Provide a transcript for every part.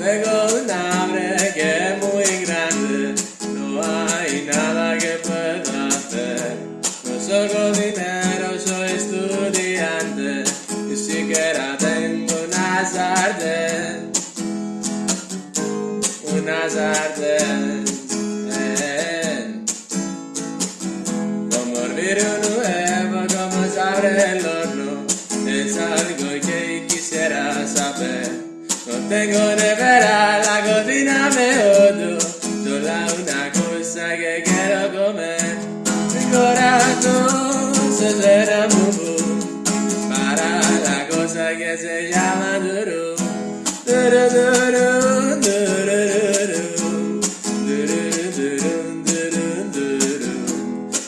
Tengo un hambre que es muy grande, no hay nada que pueda hacer. No soy dinero, soy estudiante, ni siquiera tengo una sartén. Una sartén. Eh. Como hervir un tengo nevera, la cocina me odio, sola una cosa que quiero comer. Mi corazón se será muy para la cosa que se llama duro, duro, duro. Duro, duro, duro, duro.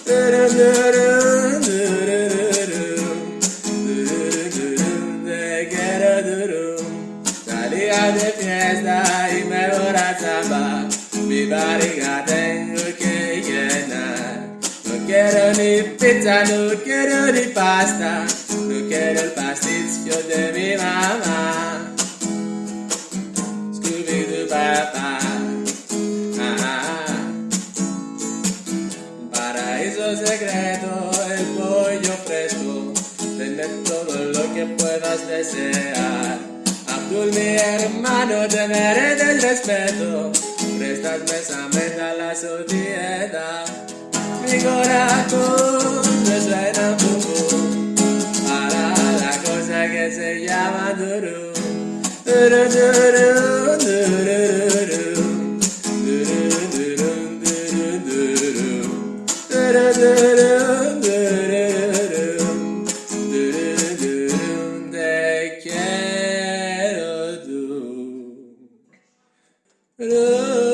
Duro, duro, y me. Mi barriga tengo que llenar. No quiero ni pizza, no quiero ni pasta. No quiero el pastillo de mi mamá. Scooby-Doo papá. Paraíso secreto, el pollo fresco, tener todo lo que puedas desear. Mi hermano, te merece el respeto, prestas mesamente a la sociedad. Mi corazón resuena poco para la cosa que se llama. Duro, duro, duro, Hello.